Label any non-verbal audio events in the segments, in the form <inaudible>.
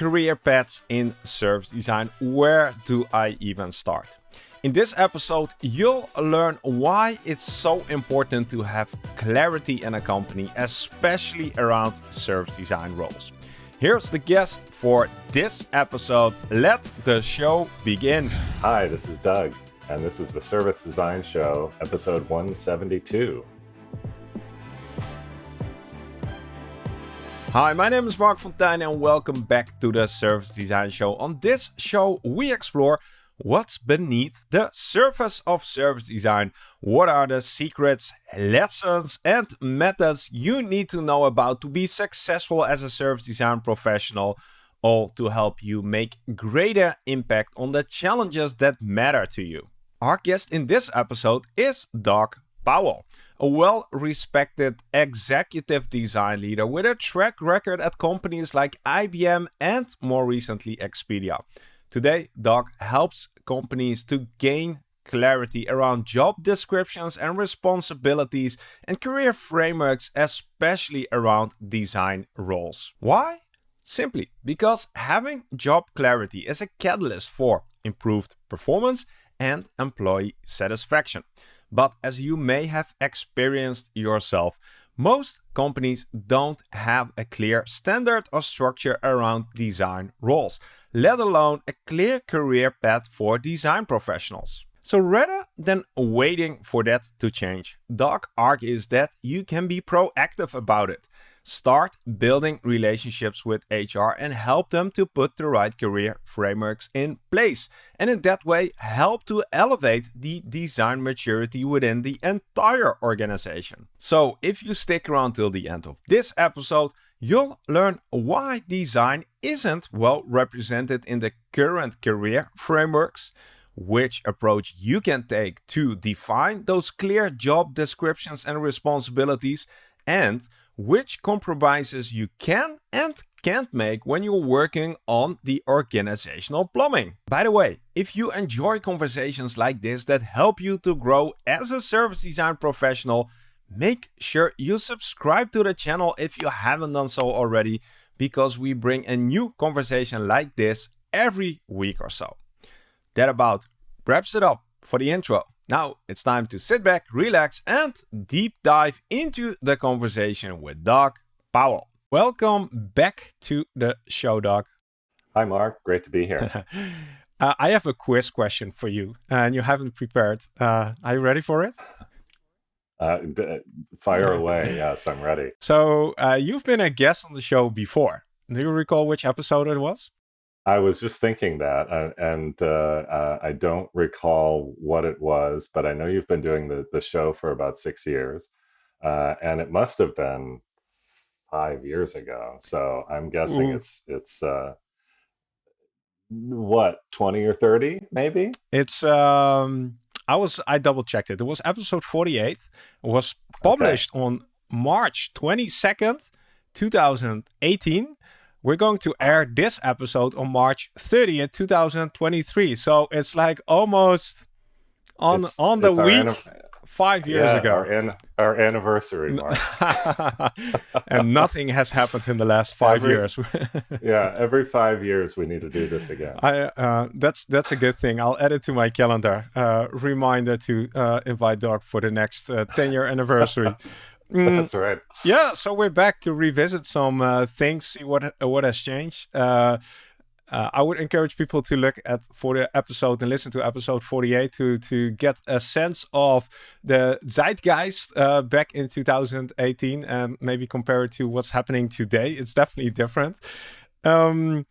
career paths in service design. Where do I even start? In this episode, you'll learn why it's so important to have clarity in a company, especially around service design roles. Here's the guest for this episode. Let the show begin. Hi, this is Doug, and this is the Service Design Show, episode 172. Hi, my name is Marc Fonteijn and welcome back to the Service Design Show. On this show, we explore what's beneath the surface of service design. What are the secrets, lessons, and methods you need to know about to be successful as a service design professional, all to help you make greater impact on the challenges that matter to you. Our guest in this episode is Doug Powell a well-respected executive design leader with a track record at companies like IBM and more recently Expedia. Today, Doug helps companies to gain clarity around job descriptions and responsibilities and career frameworks, especially around design roles. Why? Simply because having job clarity is a catalyst for improved performance and employee satisfaction. But as you may have experienced yourself, most companies don't have a clear standard or structure around design roles, let alone a clear career path for design professionals. So rather than waiting for that to change, Doug argues that you can be proactive about it. Start building relationships with HR and help them to put the right career frameworks in place. And in that way, help to elevate the design maturity within the entire organization. So if you stick around till the end of this episode, you'll learn why design isn't well represented in the current career frameworks, which approach you can take to define those clear job descriptions and responsibilities, and which compromises you can and can't make when you're working on the organizational plumbing. By the way, if you enjoy conversations like this that help you to grow as a service design professional, make sure you subscribe to the channel if you haven't done so already, because we bring a new conversation like this every week or so. That about wraps it up for the intro. Now it's time to sit back, relax, and deep dive into the conversation with Doug Powell. Welcome back to the show, Doug. Hi, Marc. Great to be here. <laughs> uh, I have a quiz question for you, and you haven't prepared. Uh, are you ready for it? Uh, fire <laughs> away. yes, I'm ready. So, uh, you've been a guest on the show before. Do you recall which episode it was? I was just thinking that, uh, and uh, uh, I don't recall what it was, but I know you've been doing the, the show for about six years, uh, and it must have been five years ago. So I'm guessing Ooh. it's it's uh, what twenty or thirty, maybe. It's um, I was I double checked it. It was episode forty eight. It was published okay. on March twenty second, two thousand eighteen we're going to air this episode on March 30th, 2023. So it's like almost on it's, on the week five years yeah, ago. Our, an our anniversary, <laughs> and nothing has happened in the last five every, years. <laughs> yeah, every five years we need to do this again. I uh, that's that's a good thing. I'll add it to my calendar. Uh, reminder to uh, invite Doug for the next uh, 10 year anniversary. Mm, That's right. Yeah, so we're back to revisit some uh, things, see what uh, what has changed. Uh, uh, I would encourage people to look at for the episode and listen to episode 48 to to get a sense of the zeitgeist uh, back in 2018 and maybe compare it to what's happening today. It's definitely different. Um,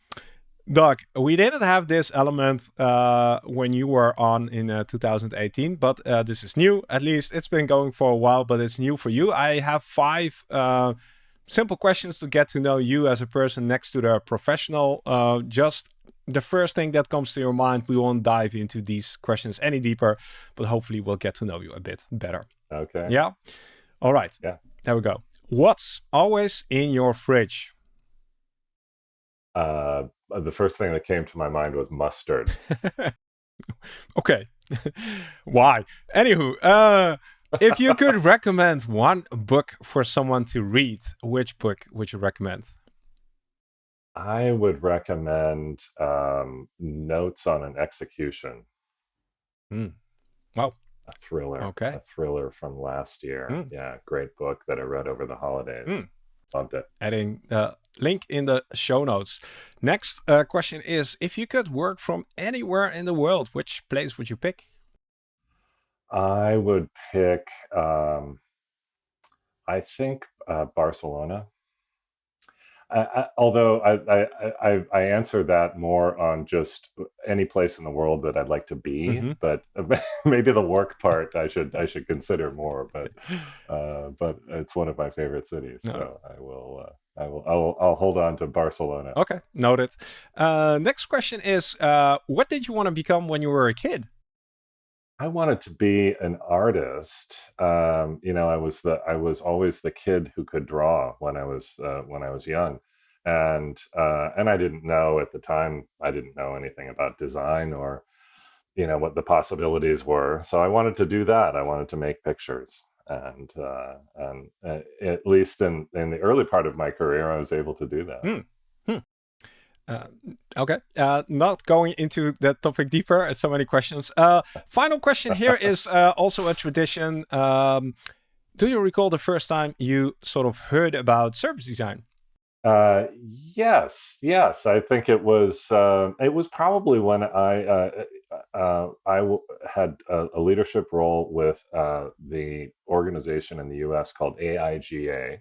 Doug, we didn't have this element uh, when you were on in uh, 2018, but uh, this is new. At least it's been going for a while, but it's new for you. I have five uh, simple questions to get to know you as a person next to the professional. Uh, just the first thing that comes to your mind, we won't dive into these questions any deeper, but hopefully we'll get to know you a bit better. Okay. Yeah? All right. Yeah. There we go. What's always in your fridge? Uh, the first thing that came to my mind was mustard. <laughs> okay. <laughs> Why? Anywho, uh, if you could <laughs> recommend one book for someone to read, which book would you recommend? I would recommend um, Notes on an Execution. Mm. Wow. A thriller. Okay. A thriller from last year. Mm. Yeah, great book that I read over the holidays. Mm. Adding the link in the show notes. Next uh, question is If you could work from anywhere in the world, which place would you pick? I would pick, um, I think, uh, Barcelona. I, I, although I, I, I answer that more on just any place in the world that I'd like to be, mm-hmm. but <laughs> maybe the work part I should I should consider more. But <laughs> uh, but it's one of my favorite cities, no. so I will uh, I will I'll, I'll hold on to Barcelona. Okay, noted. Uh, next question is, uh, what did you want to become when you were a kid? I wanted to be an artist. Um, you know, I was the I was always the kid who could draw when I was uh, when I was young, and uh, and I didn't know at the time. I didn't know anything about design or you know what the possibilities were. So I wanted to do that. I wanted to make pictures, and uh, and uh, at least in in the early part of my career, I was able to do that. Hmm. Uh, okay, uh, not going into that topic deeper. So many questions. Uh, final question here <laughs> is uh, also a tradition. Um, do you recall the first time you sort of heard about service design? Uh, yes, yes. I think it was. Uh, it was probably when I I had a, a, leadership role with the organization in the U.S. called AIGA,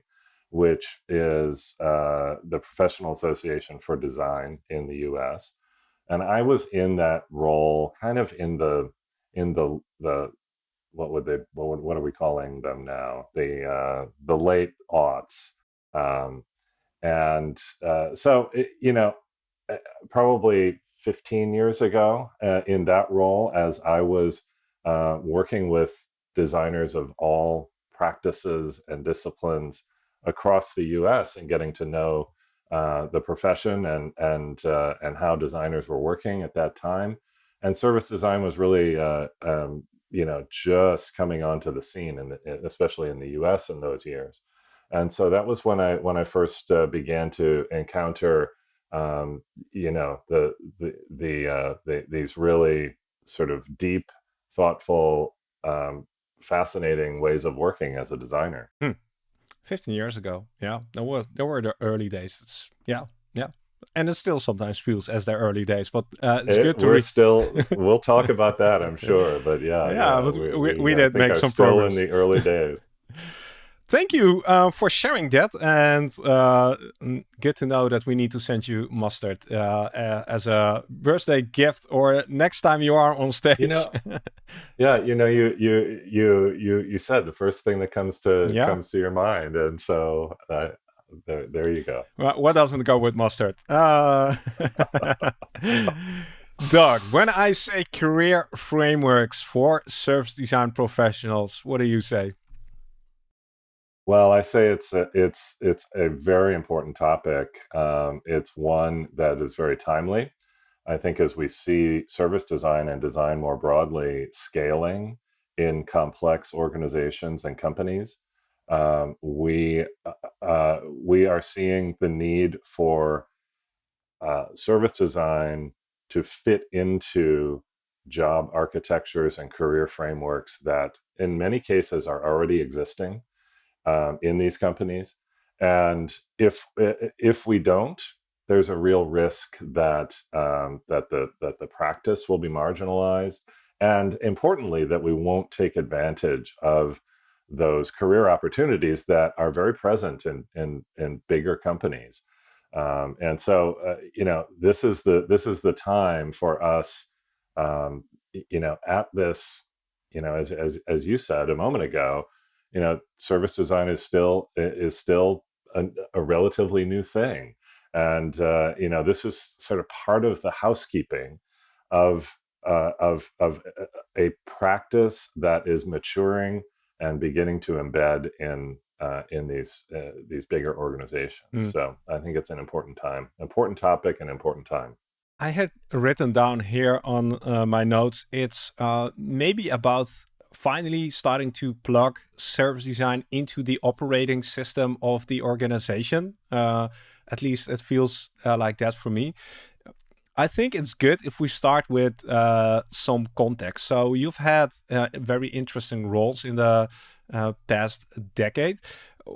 which is uh, the Professional Association for Design in the U.S. And I was in that role, kind of in the in the the what would they what would, what are we calling them now? The uh, the late aughts, um, and uh, so it, you know, uh, probably 15 years ago, uh, in that role, as I was uh, working with designers of all practices and disciplines across the U.S. and getting to know uh, the profession and and uh, and how designers were working at that time. And service design was really, uh, um, you know, just coming onto the scene, and especially in the U.S. in those years. And so that was when I when I first uh, began to encounter, um, you know, the the the, uh, the, these really sort of deep, thoughtful, um, fascinating ways of working as a designer. Hmm. 15 years ago. Yeah, there were there were the early days. It's yeah, yeah. And it still sometimes feels as their early days, but uh, it's it, good to. We're still. We'll talk <laughs> about that, I'm sure. But yeah, yeah. yeah but we, we, we did make some still progress in the early days. <laughs> thank you uh, for sharing that and uh, get to know that we need to send you mustard uh, uh, as a birthday gift or next time you are on stage you know <laughs> yeah you know you you you you you said the first thing that comes to yeah. comes to your mind and so uh, there, there you go well, what doesn't go with mustard uh, <laughs> Doug, when I say career frameworks for service design professionals, what do you say? Well, I say it's a, it's it's a very important topic. Um, it's one that is very timely. I think as we see service design and design more broadly scaling in complex organizations and companies, um, we uh, uh we are seeing the need for uh, service design to fit into job architectures and career frameworks that, in many cases, are already existing um, in these companies. And if if we don't, there's a real risk that um, that the that the practice will be marginalized, and importantly, that we won't take advantage of those career opportunities that are very present in in, in bigger companies. Um, and so, uh, you know, this is the this is the time for us, um, you know, at this, you know, as as as you said a moment ago, you know service design is still is still a, a relatively new thing and uh, you know this is sort of part of the housekeeping of uh, of of a practice that is maturing and beginning to embed in uh, in these uh, these bigger organizations. Mm. So I think it's an important time, important topic, and important time. I had written down here on uh, my notes. It's uh, maybe about finally starting to plug service design into the operating system of the organization. Uh, At least it feels uh, like that for me. I think it's good if we start with uh, some context. So you've had uh, very interesting roles in the uh, past decade.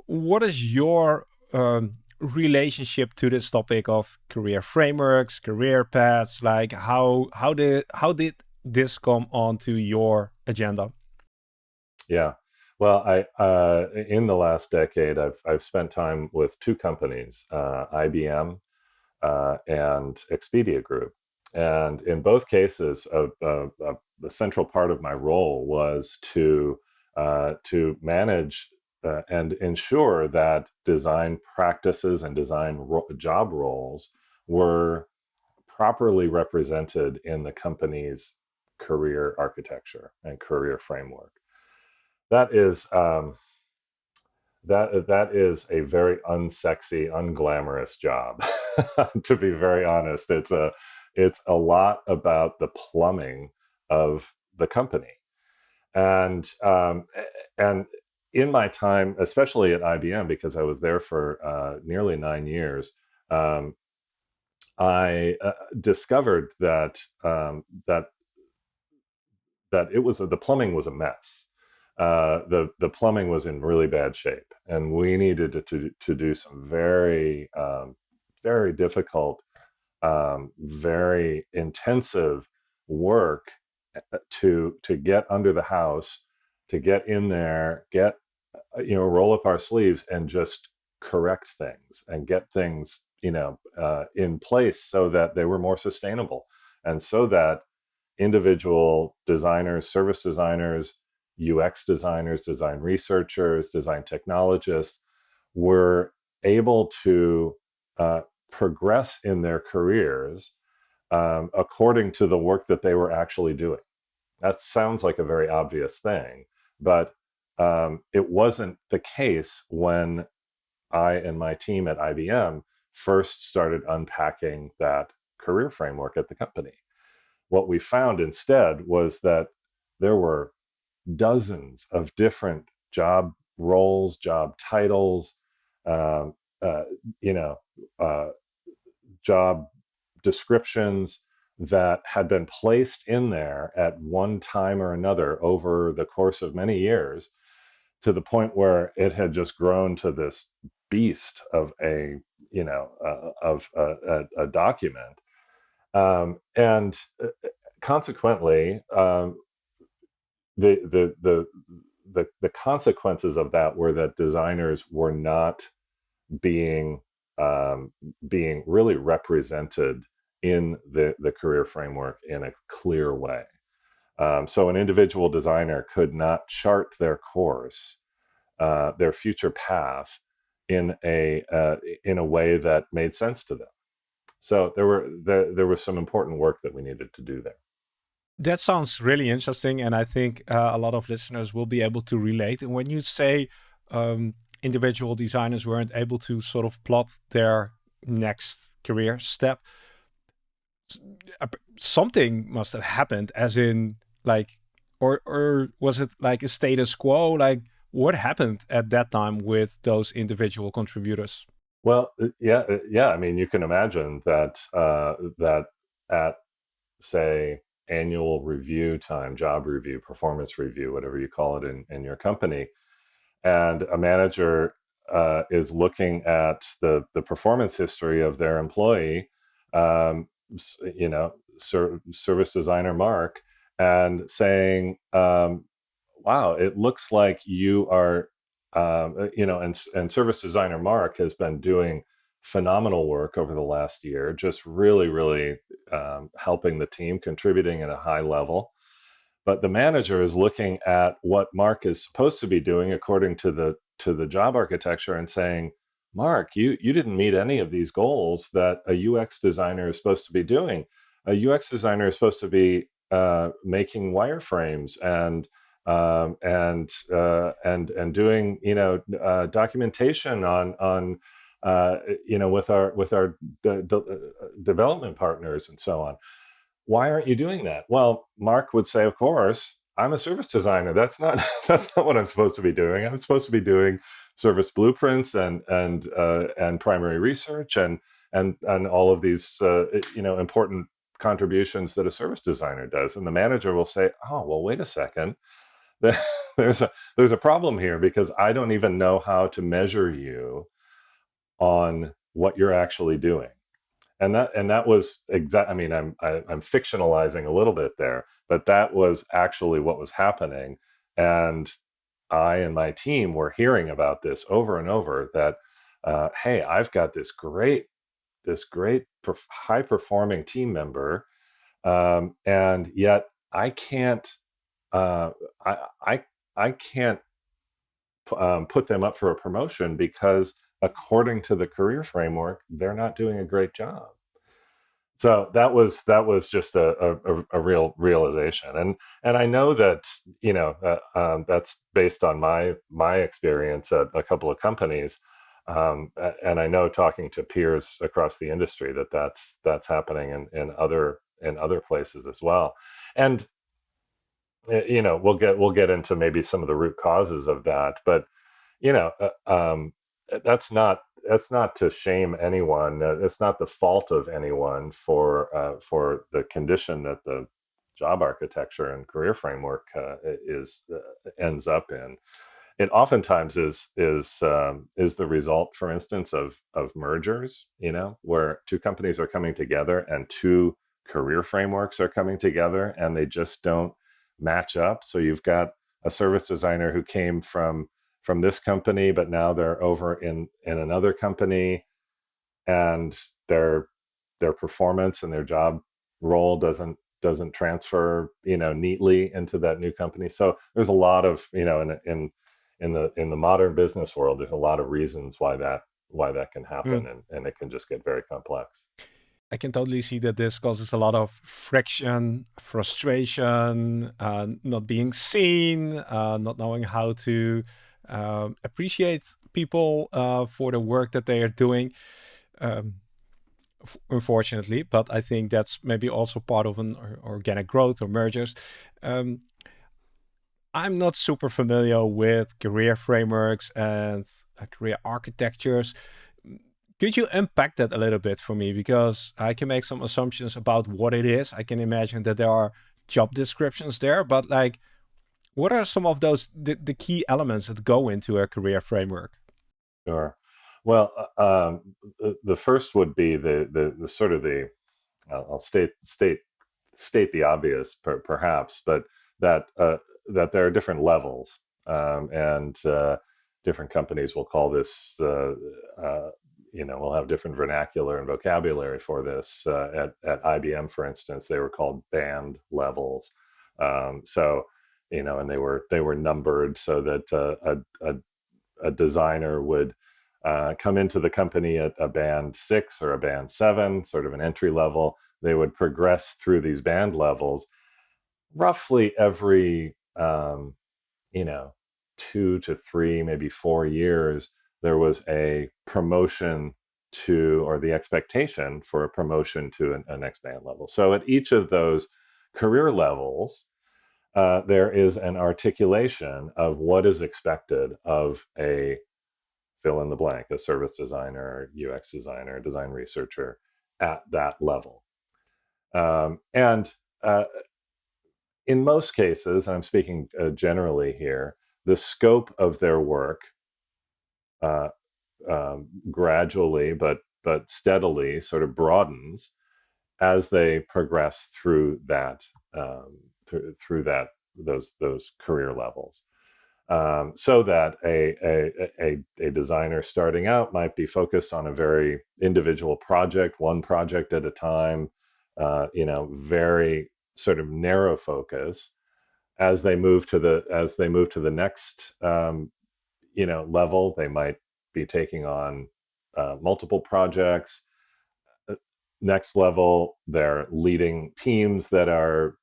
What is your um, relationship to this topic of career frameworks, career paths? Like how how did how did this come onto your agenda? Yeah. Well, I uh, in the last decade, I've I've spent time with two companies, uh, IBM uh, and Expedia Group, and in both cases, a, a, a central part of my role was to uh, to manage uh, and ensure that design practices and design ro job roles were properly represented in the company's career architecture and career framework that is um, that that is a very unsexy, unglamorous job. <laughs> to be very honest, it's a it's a lot about the plumbing of the company, and um, and in my time, especially at IBM, because I was there for uh, nearly nine years, um, I uh, discovered that um, that that it was the plumbing was a mess uh, the the plumbing was in really bad shape, and we needed to to, do some very um, very difficult, um, very intensive work uh, to to get under the house, to get in there, get uh, you know roll up our sleeves and just correct things and get things you know uh, in place so that they were more sustainable and so that individual designers, service designers, UX designers, design researchers, design technologists were able to uh, progress in their careers um, according to the work that they were actually doing. That sounds like a very obvious thing, but um, it wasn't the case when I and my team at IBM first started unpacking that career framework at the company. What we found instead was that there were dozens of different job roles, job titles, um, uh, you know, uh, job descriptions that had been placed in there at one time or another over the course of many years to the point where it had just grown to this beast of a you know uh, of a, a, a document. Um, and uh, consequently um, the, the the the the consequences of that were that designers were not being um, being really represented in the the career framework in a clear way. Um, so an individual designer could not chart their course, uh, their future path, in a uh, in a way that made sense to them. So there were there, there was some important work that we needed to do there. That sounds really interesting, and I think uh, a lot of listeners will be able to relate. And when you say um, individual designers weren't able to sort of plot their next career step, something must have happened, as in like, or or was it like a status quo? Like, what happened at that time with those individual contributors? Well, uh, yeah, uh, yeah. I mean, you can imagine that uh, that at say annual review time, job review, performance review, whatever you call it in, in your company. And a manager uh, is looking at the, the performance history of their employee, um, you know, ser service designer Mark, and saying, um, wow, it looks like you are, um, you know, and, and service designer Mark has been doing phenomenal work over the last year, just really, really um, helping the team, contributing at a high level. But the manager is looking at what Mark is supposed to be doing according to the to the job architecture and saying, Mark, you you didn't meet any of these goals that a UX designer is supposed to be doing. A UX designer is supposed to be uh, making wireframes and um, and uh, and and doing you know uh, documentation on on uh, you know, with our with our de de uh, development partners and so on. Why aren't you doing that? Well, Mark would say, of course, I'm a service designer. That's not <laughs> that's not what I'm supposed to be doing. I'm supposed to be doing service blueprints and and uh, and primary research and and and all of these uh, you know important contributions that a service designer does and the manager will say oh well wait a second <laughs> there's a there's a problem here because i don't even know how to measure you on what you're actually doing. And that and that was exact i mean i'm I, am i am fictionalizing a little bit there but that was actually what was happening. And i and my team were hearing about this over and over that uh, hey i've got this great this great perf- high performing team member um, and yet i can't uh, I, I i can't um, put them up for a promotion because according to the career framework they're not doing a great job. So that was that was just a, a, a real realization. And and i know that you know uh, um, that's based on my my experience at a couple of companies um, and i know talking to peers across the industry that that's that's happening in, in other in other places as well. And you know we'll get we'll get into maybe some of the root causes of that but you know uh, um, that's not that's not to shame anyone. Uh, it's not the fault of anyone for uh, for the condition that the job architecture and career framework uh, is uh, ends up in. It oftentimes is is um, is the result, for instance, of of mergers. You know, where two companies are coming together and two career frameworks are coming together, and they just don't match up. So you've got a service designer who came from from this company, but now they're over in in another company, and their their performance and their job role doesn't doesn't transfer you know neatly into that new company. So there's a lot of you know in in in the in the modern business world, there's a lot of reasons why that why that can happen, mm. and and it can just get very complex. I can totally see that this causes a lot of friction, frustration, uh, not being seen, uh, not knowing how to um, appreciate people uh, for the work that they are doing. Um, unfortunately, but I think that's maybe also part of an organic growth or mergers. Um, I'm not super familiar with career frameworks and uh, career architectures. Could you unpack that a little bit for me? Because I can make some assumptions about what it is. I can imagine that there are job descriptions there, but like, what are some of those the, the key elements that go into a career framework? Sure. Well, uh, um, the, first would be the the, the sort of the I'll state state state the obvious, per, perhaps, but that uh, that there are different levels, um, and uh, different companies will call this. Uh, you know, we'll have different vernacular and vocabulary for this. At at IBM, for instance, they were called band levels. Um, so you know, and they were they were numbered so that uh, a, a, a designer would uh, come into the company at a band six or a band seven, sort of an entry level. They would progress through these band levels roughly every um, you know two to three, maybe four years. There was a promotion to, or the expectation for a promotion to an, a next band level. So at each of those career levels, uh, there is an articulation of what is expected of a fill in the blank, a service designer, UX designer, design researcher at that level. Um, and uh, in most cases, I'm speaking uh, generally here, the scope of their work uh, um, gradually but but steadily sort of broadens as they progress through that um, through, through that those those career levels. Um, so that a, a, a, a, designer starting out might be focused on a very individual project, one project at a time, uh, you know, very sort of narrow focus. As they move to the as they move to the next um, you know level, they might be taking on uh, multiple projects. Uh, next level, they're leading teams that are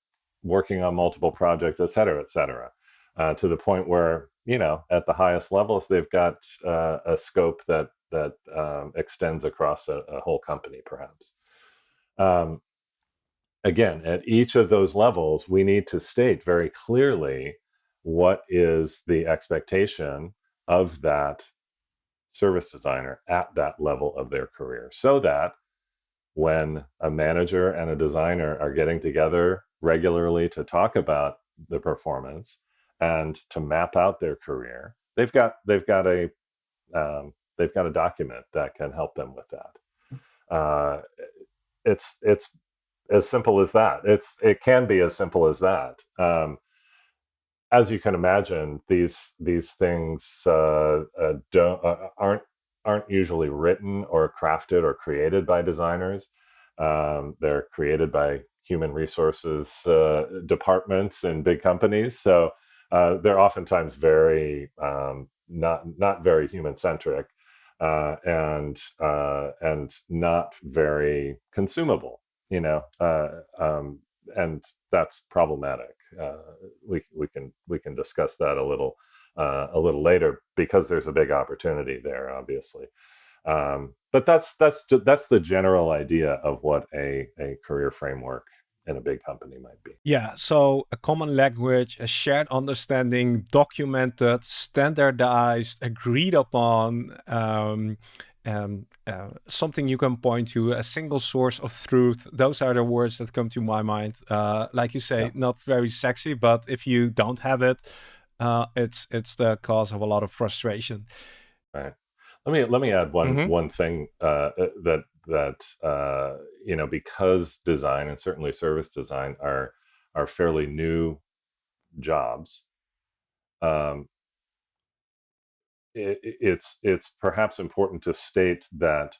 working on multiple projects, et cetera, et cetera, uh, to the point where you know at the highest levels they've got uh, a scope that that um, extends across a, a, whole company, perhaps. Um, again, at each of those levels, we need to state very clearly what is the expectation of that service designer at that level of their career so that when a manager and a designer are getting together regularly to talk about the performance and to map out their career they've got they've got a um, they've got a document that can help them with that. Uh, it's it's as simple as that. It's it can be as simple as that. Um, as you can imagine, these these things uh, uh, don't uh, aren't aren't usually written or crafted or created by designers. Um, they're created by human resources uh, departments in big companies, so uh, they're oftentimes very um, not not very human centric uh, and and not very consumable. You know, um, and that's problematic. Uh, we we can we can discuss that a little uh, a little later because there's a big opportunity there, obviously. Um, but that's that's that's the general idea of what a a career framework in a big company might be. Yeah, so a common language, a shared understanding, documented, standardized, agreed upon. Um, um, uh, something you can point to, a single source of truth. Those are the words that come to my mind. Uh, like you say, yeah. not very sexy, but if you don't have it, uh, it's it's the cause of a lot of frustration. Right. Let me let me add one mm-hmm. one thing uh, uh, that that uh, you know because design and certainly service design are are fairly new jobs. Um, it, it's it's perhaps important to state that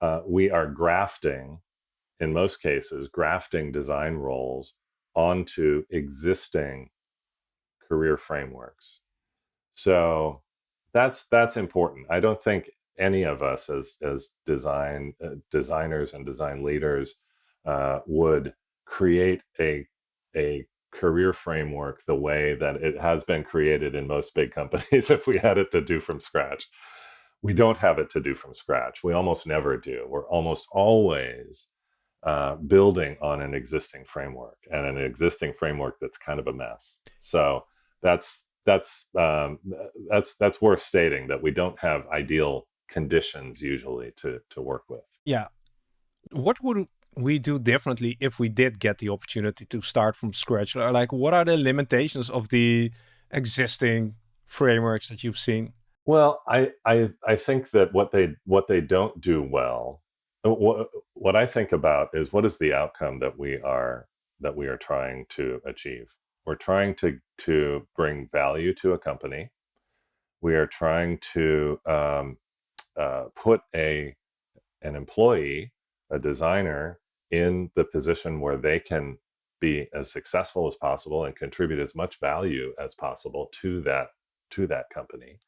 uh, we are grafting, in most cases, grafting design roles onto existing career frameworks. So that's that's important. I don't think any of us as as design uh, designers and design leaders uh, would create a a career framework the way that it has been created in most big companies <laughs> if we had it to do from scratch. We don't have it to do from scratch. We almost never do. We're almost always uh, building on an existing framework and an existing framework that's kind of a mess. So that's that's um, that's that's worth stating that we don't have ideal conditions usually to to work with. Yeah. What would we do differently if we did get the opportunity to start from scratch? Like, what are the limitations of the existing frameworks that you've seen? Well, I I, I think that what they what they don't do well, uh, what what I think about is what is the outcome that we are that we are trying to achieve. We're trying to to bring value to a company. We are trying to um, uh, put a an employee a designer in the position where they can be as successful as possible and contribute as much value as possible to that to that company.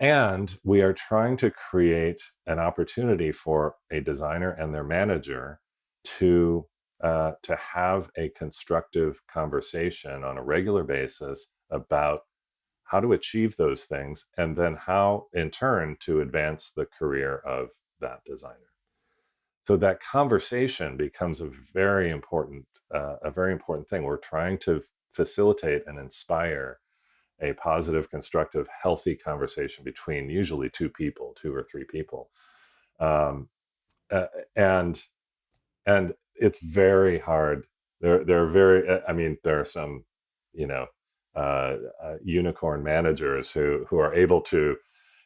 And we are trying to create an opportunity for a designer and their manager to uh, to have a constructive conversation on a regular basis about how to achieve those things and then how in turn to advance the career of that designer. So that conversation becomes a very important uh, a very important thing. We're trying to facilitate and inspire a positive constructive healthy conversation between usually two people two or three people. Um, uh, and and it's very hard. There there are very uh, i mean there are some you know uh, uh, unicorn managers who who are able to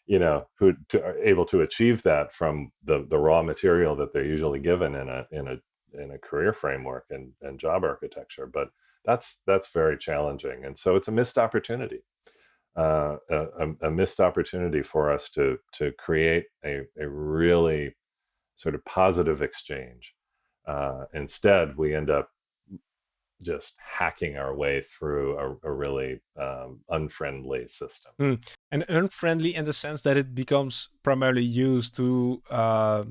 you know who to, are able to achieve that from the the raw material that they're usually given in a in a in a career framework and, and job architecture. But that's that's very challenging. And so it's a missed opportunity uh, a, a, missed opportunity for us to to create a, a really sort of positive exchange. Uh, instead we end up just hacking our way through a, a really um, unfriendly system. Mm. And unfriendly in the sense that it becomes primarily used to uh,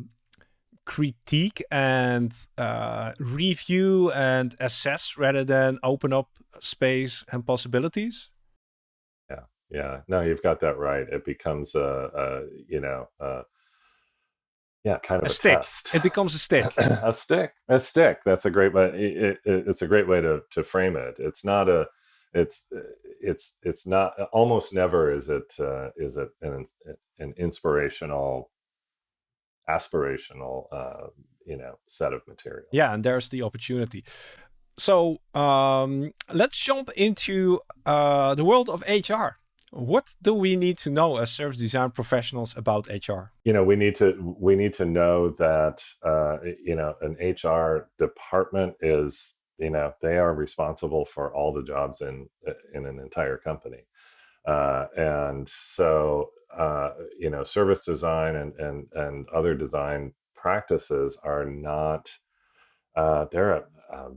critique and uh, review and assess rather than open up space and possibilities. Yeah, yeah. No, you've got that right. It becomes a, a you know, a, yeah, kind of a, a stick. Test. It becomes a stick. <coughs> a stick. A stick. That's a great way. It, it, it's a great way to to frame it. It's not a it's it's it's not almost never is it uh, is it an, an inspirational aspirational uh, you know set of material yeah and there's the opportunity so um, let's jump into uh, the world of hr what do we need to know as service design professionals about hr you know we need to we need to know that uh, you know an hr department is you know they are responsible for all the jobs in in an entire company. Uh, and so uh, you know service design and and and other design practices are not uh, they're a, a,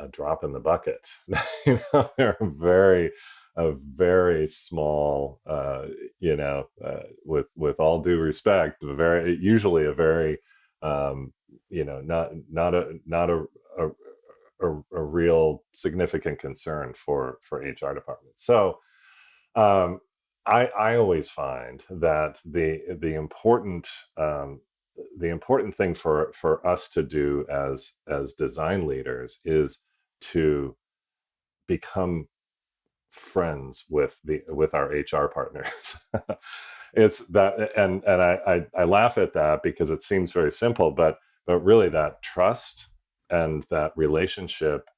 a, drop in the bucket. <laughs> You know they're very a very small uh, you know uh, with with all due respect very usually a very um, you know not not a not a, a a, a real significant concern for for HR departments. So um, I I always find that the the important um, the important thing for for us to do as as design leaders is to become friends with the with our HR partners. <laughs> it's that and and I, I I laugh at that because it seems very simple, but but really that trust and that relationship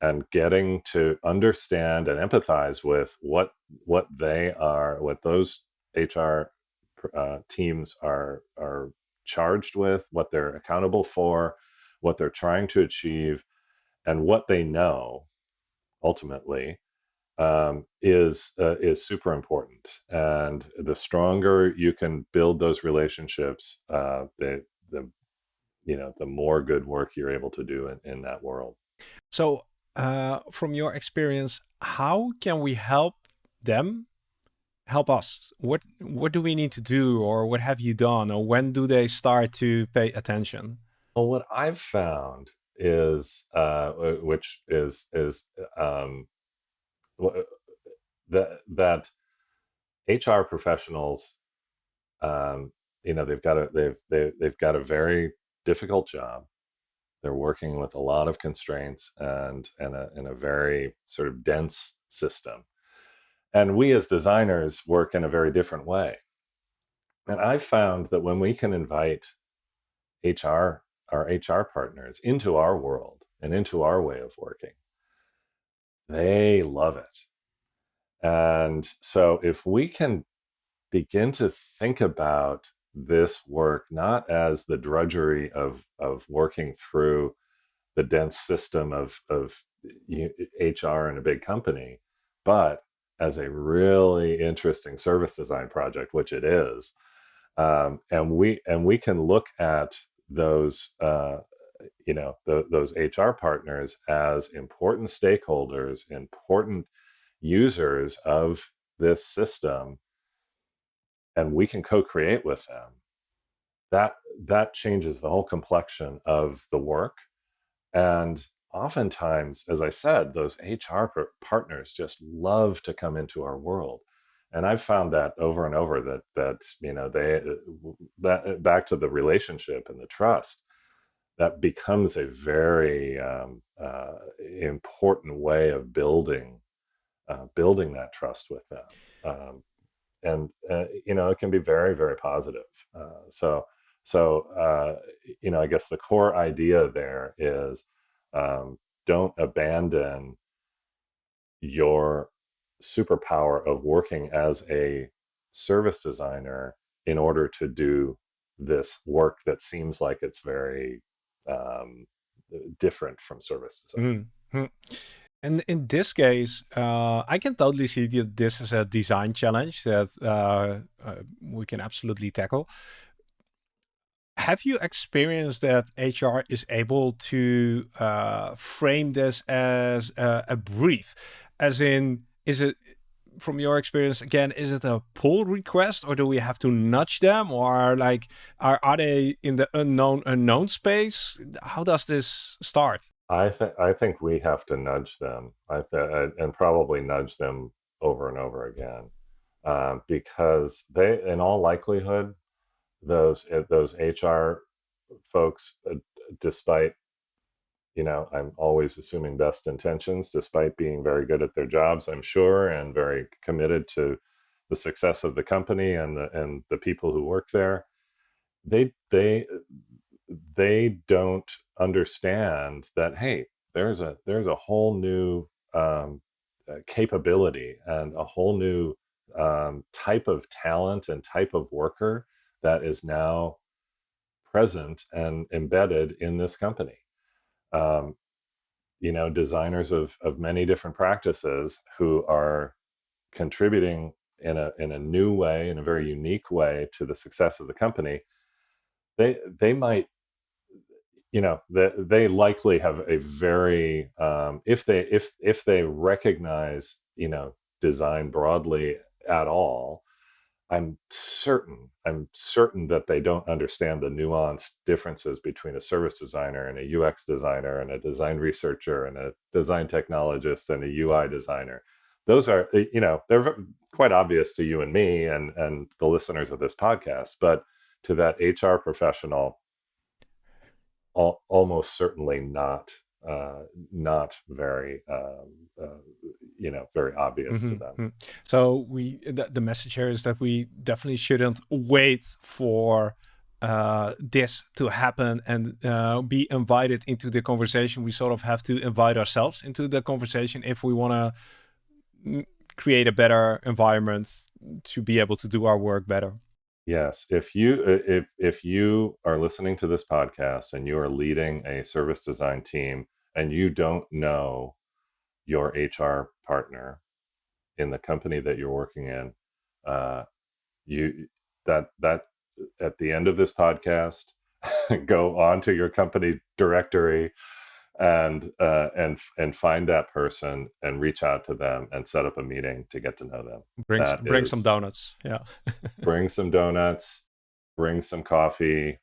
and getting to understand and empathize with what what they are what those hr uh, teams are are charged with what they're accountable for what they're trying to achieve and what they know ultimately um, is uh, is super important. And the stronger you can build those relationships uh, the the you know the more good work you're able to do in, in that world. So uh, from your experience how can we help them help us? What what do we need to do or what have you done or when do they start to pay attention? Well what i've found is uh, which is is um, that that hr professionals um, you know they've got a they've they, they've got a very difficult job. They're working with a lot of constraints and, and a, in a very sort of dense system. And we as designers work in a very different way. And I've found that when we can invite HR, our HR partners into our world and into our way of working, they love it. And so if we can begin to think about this work not as the drudgery of of working through the dense system of of HR in a big company, but as a really interesting service design project, which it is. Um, and we and we can look at those uh, you know the, those HR partners as important stakeholders, important users of this system and we can co-create with them that that changes the whole complexion of the work. And oftentimes as i said those hr partners just love to come into our world. And i've found that over and over that that you know they uh, that uh, back to the relationship and the trust that becomes a very um, uh, important way of building uh, building that trust with them um, and uh, you know it can be very very positive uh, so so uh, you know i guess the core idea there is um, don't abandon your superpower of working as a service designer in order to do this work that seems like it's very um, different from services. Mm -hmm. And in this case, uh, I can totally see that this is a design challenge that uh, uh, we can absolutely tackle. Have you experienced that HR is able to uh, frame this as a, a brief? As in, is it from your experience again is it a pull request or do we have to nudge them or like are, are they in the unknown unknown space? How does this start? I think I think we have to nudge them. I th- and probably nudge them over and over again, um, because they, in all likelihood, those eh, those HR folks, uh, despite you know, I'm always assuming best intentions, despite being very good at their jobs, I'm sure, and very committed to the success of the company and the and the people who work there. They they they don't understand that hey, there's a there's a whole new um, uh, capability and a whole new um, type of talent and type of worker that is now present and embedded in this company um, you know, designers of, of many different practices who are contributing in a, in a new way, in a very unique way to the success of the company, they, they might, you know, they, they likely have a very, um, if they, if, if they recognize, you know, design broadly at all, I'm certain, I'm certain that they don't understand the nuanced differences between a service designer and a UX designer and a design researcher and a design technologist and a UI designer. Those are, eh, you know, they're quite obvious to you and me and, and the listeners of this podcast, but to that HR professional, al almost certainly not uh, not very um, uh, you know very obvious mm -hmm, to them. Mm -hmm. So we the, the, message here is that we definitely shouldn't wait for uh, this to happen and uh, be invited into the conversation. We sort of have to invite ourselves into the conversation if we want to create a better environment to be able to do our work better. Yes, if you if if you are listening to this podcast and you are leading a service design team and you don't know your HR partner in the company that you're working in, uh, you that that at the end of this podcast, <laughs> go on to your company directory and uh, and and find that person and reach out to them and set up a meeting to get to know them. Bring bring is, some donuts. Yeah. <laughs> bring some donuts. Bring some coffee.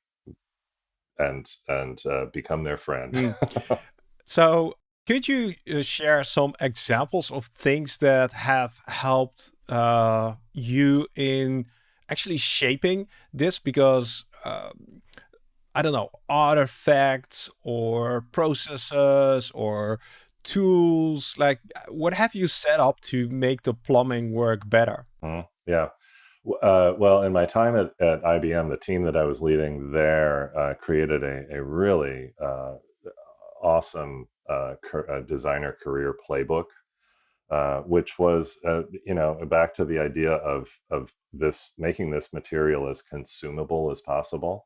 And and uh, become their friend. Mm. <laughs> So could you uh, share some examples of things that have helped uh, you in actually shaping this? Because uh, I don't know, artifacts or processes or tools, like what have you set up to make the plumbing work better? Mm, yeah. Uh, well, in my time at, at IBM, the team that I was leading there uh, created a, a really uh, awesome uh, designer career playbook, uh, which was, uh, you know, back to the idea of, of this, making this material as consumable as possible.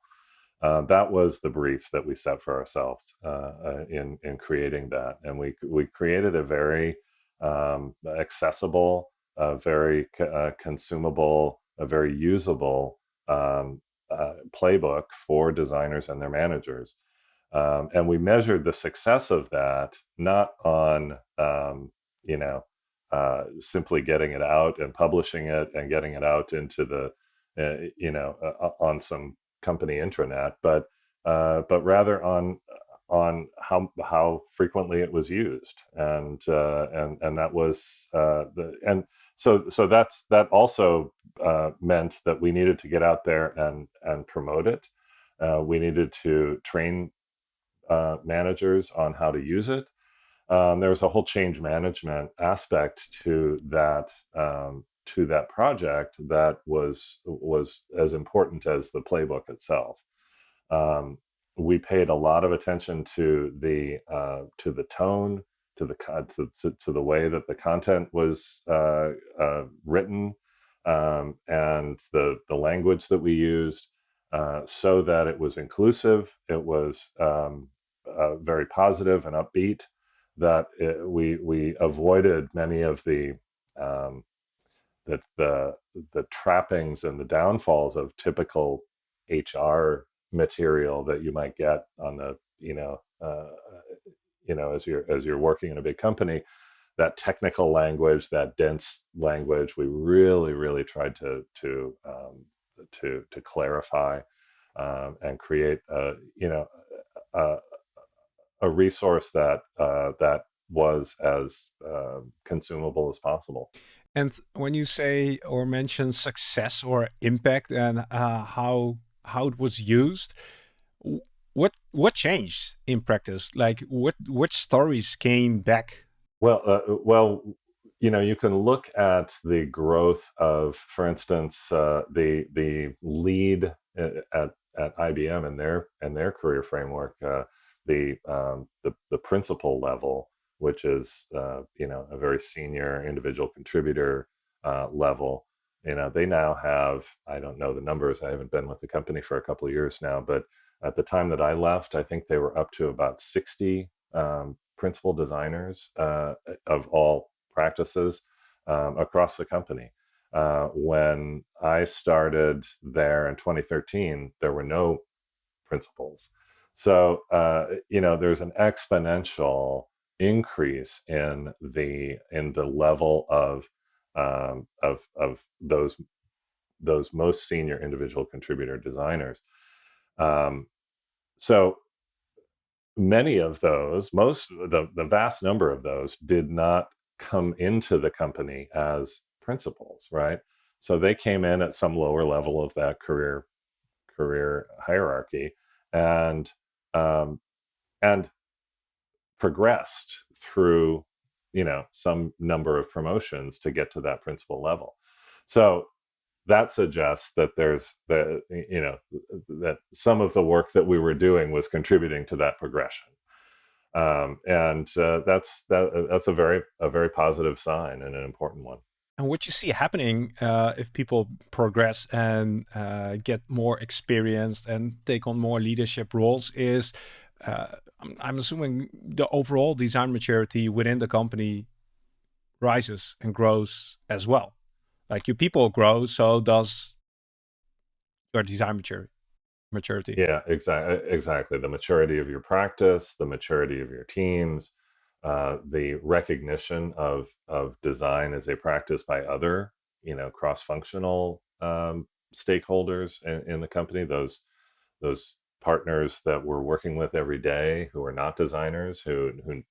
Uh, that was the brief that we set for ourselves uh, uh, in, in creating that. And we, we created a very um, accessible, very consumable, a very usable um, playbook for designers and their managers. Um, and we measured the success of that not on, um, you know, uh, simply getting it out and publishing it and getting it out into the, uh, you know, uh, uh on some company intranet, but uh, but rather on on how how frequently it was used, and uh, and and that was uh, the and so so that's that also meant that we needed to get out there and and promote it. we needed to train uh, managers on how to use it. Um, there was a whole change management aspect to that um, to that project that was was as important as the playbook itself. Um, we paid a lot of attention to the uh, to the tone, to the to, to, to, the way that the content was uh, uh, written, um, and the the language that we used, uh, so that it was inclusive. It was um, uh, very positive and upbeat that it, we we avoided many of the um, the, the the trappings and the downfalls of typical HR material that you might get on the you know uh, you know as you're as you're working in a big company that technical language that dense language we really really tried to to um, to to clarify um, and create a you know a, a resource that uh, that was as uh, consumable as possible. And when you say or mention success or impact and uh, how how it was used, what what changed in practice? Like what what stories came back? Well, uh, well, you know, you can look at the growth of, for instance, uh, the the lead uh, at at IBM and their and their career framework, uh, the, um, the the principal level, which is uh, you know a very senior individual contributor uh, level. You know, they now have I don't know the numbers. I haven't been with the company for a couple of years now, but at the time that I left, I think they were up to about sixty um, principal designers uh, of all practices um, across the company. Uh, when I started there in 2013, there were no principals. So, uh, you know, there's an exponential increase in the in the level of um, of of those those most senior individual contributor designers. Um, so many of those, most the the vast number of those, did not come into the company as principals, right? So they came in at some lower level of that career career hierarchy and um, and progressed through you know some number of promotions to get to that principal level. So that suggests that there's the you know that some of the work that we were doing was contributing to that progression um, and uh, that's that that's a very a very positive sign and an important one. And what you see happening uh, if people progress and uh, get more experienced and take on more leadership roles is, uh, I'm assuming the overall design maturity within the company rises and grows as well. Like your people grow, so does your design maturity maturity. Yeah, exactly. Exactly. The maturity of your practice, the maturity of your teams, uh, the recognition of of design as a practice by other, you know, cross functional um, stakeholders in, in the company. Those those partners that we're working with every day who are not designers who who